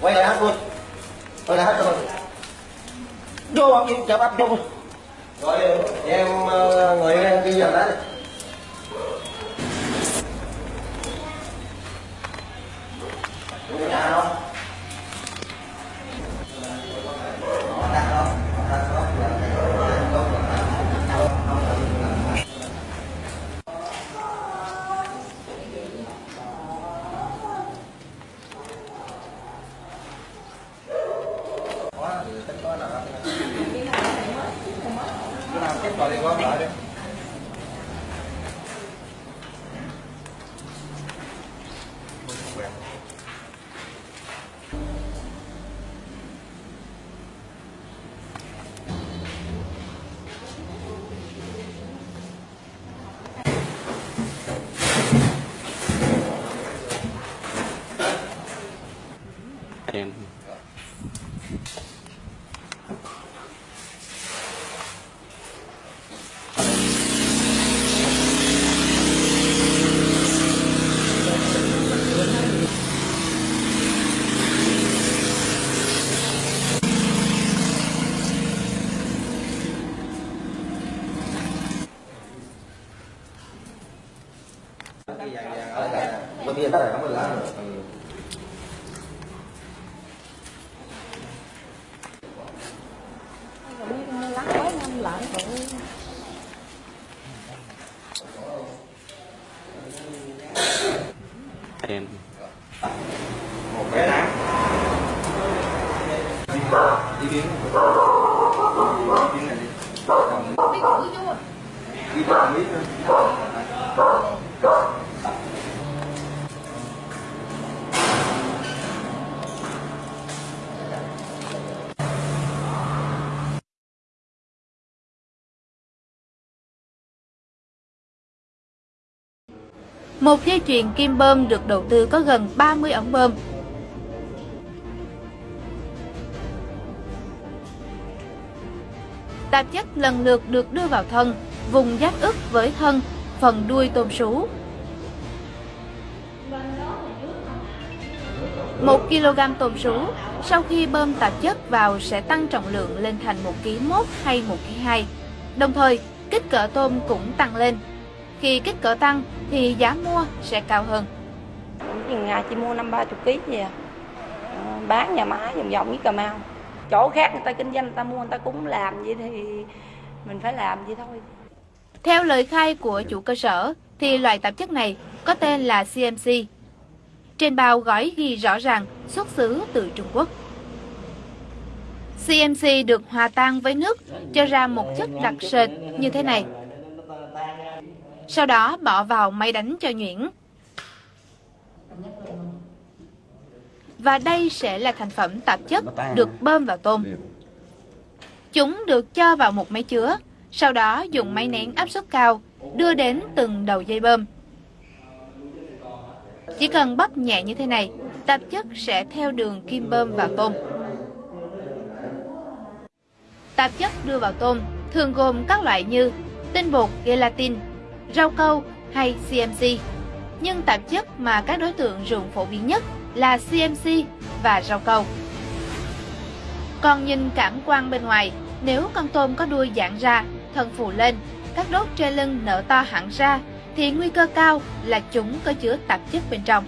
quay lại hát luôn quay lại hát luôn vô bắp vô bắp vô rồi em ờ, cái giờ ghi nhận đấy Đúng nhà không? Nó đặt đó, nó đặt đó, là cái đó, Có thì tính có là Cái nào kết quả thì lại đi em. Bởi vì tất cả các mình làm rồi. lắng quá năm lại rồi em một cái nát đi. Biến đi biến này đi. Biết thử vô. Đi biết Một dây chuyền kim bơm được đầu tư có gần 30 ống bơm. Tạp chất lần lượt được đưa vào thân, vùng giáp ức với thân, phần đuôi tôm sú. 1 kg tôm sú sau khi bơm tạp chất vào sẽ tăng trọng lượng lên thành 1 kg 1 hay 1 kg 2. Đồng thời, kích cỡ tôm cũng tăng lên. Khi kích cỡ tăng thì giá mua sẽ cao hơn. chừng ngày chỉ mua năm ba chục ký gì à Ờ, bán nhà máy vòng vòng với cà mau chỗ khác người ta kinh doanh người ta mua người ta cũng làm vậy thì mình phải làm vậy thôi Theo lời khai của chủ cơ sở thì loại tạp chất này có tên là CMC. Trên bao gói ghi rõ ràng xuất xứ từ Trung Quốc. CMC được hòa tan với nước cho ra một chất đặc sệt như thế này. Sau đó bỏ vào máy đánh cho nhuyễn. Và đây sẽ là thành phẩm tạp chất được bơm vào tôm. Chúng được cho vào một máy chứa, sau đó dùng máy nén áp suất cao đưa đến từng đầu dây bơm. Chỉ cần bóp nhẹ như thế này, tạp chất sẽ theo đường kim bơm vào tôm. Tạp chất đưa vào tôm thường gồm các loại như tinh bột gelatin, rau câu hay CMC. Nhưng tạp chất mà các đối tượng dùng phổ biến nhất là CMC và rau câu. Còn nhìn cảm quan bên ngoài, nếu con tôm có đuôi giãn ra, thân phù lên, các đốt trên lưng nở to hẳn ra, thì nguy cơ cao là chúng có chứa tạp chất bên trong.